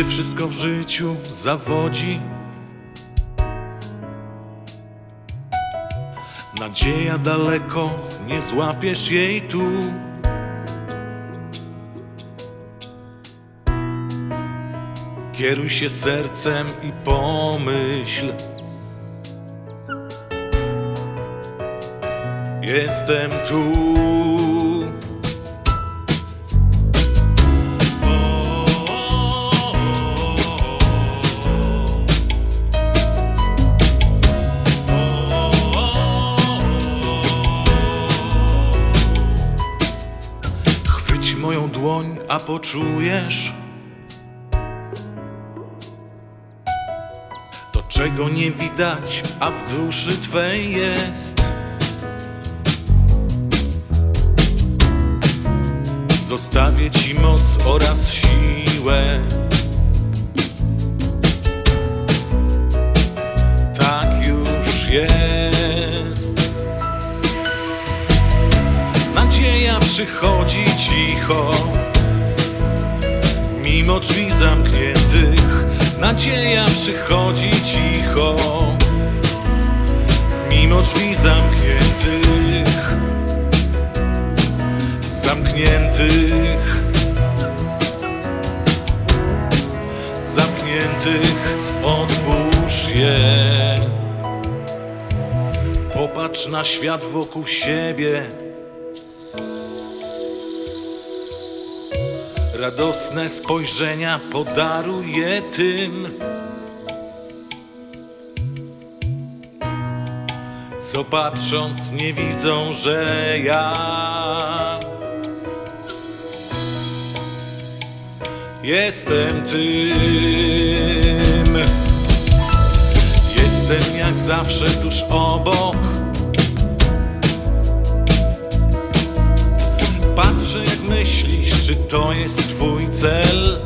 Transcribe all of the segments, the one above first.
Gdy wszystko w życiu zawodzi, nadzieja daleko, nie złapiesz jej tu. Kieruj się sercem i pomyśl. Jestem tu. Moją dłoń, a poczujesz to, czego nie widać, a w duszy twej jest. Zostawię ci moc oraz siłę. Nadzieja przychodzi cicho, mimo drzwi zamkniętych. Nadzieja przychodzi cicho, mimo drzwi zamkniętych. Zamkniętych, zamkniętych, otwórz je. Popatrz na świat wokół siebie. Radosne spojrzenia podaruj je tym, co patrząc nie widzą, że ja jestem tym. Jestem jak zawsze tuż obok. Czy to jest twój cel.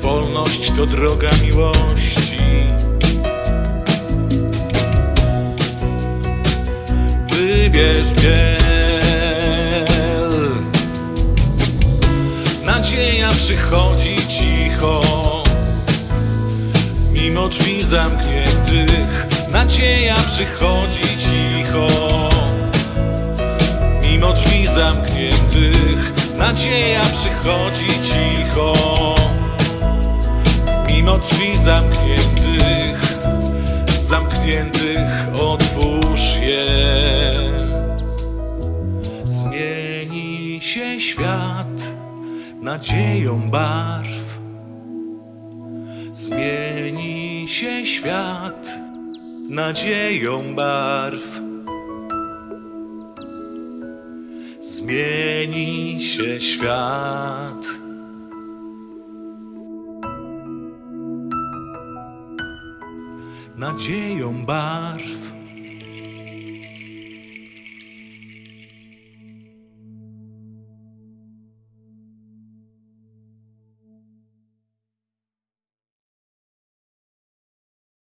Wolność to droga miłości. Wybierz biel. Nadzieja przychodzi cicho, mimo drzwi zamkniętych. Nadzieja przychodzi cicho, zamkniętych. Nadzieja przychodzi cicho, mimo drzwi zamkniętych. Zamkniętych otwórz je. Zmieni się świat nadzieją barw. Zmieni się świat nadzieją barw. Zmieni się świat. Nadzieją barw.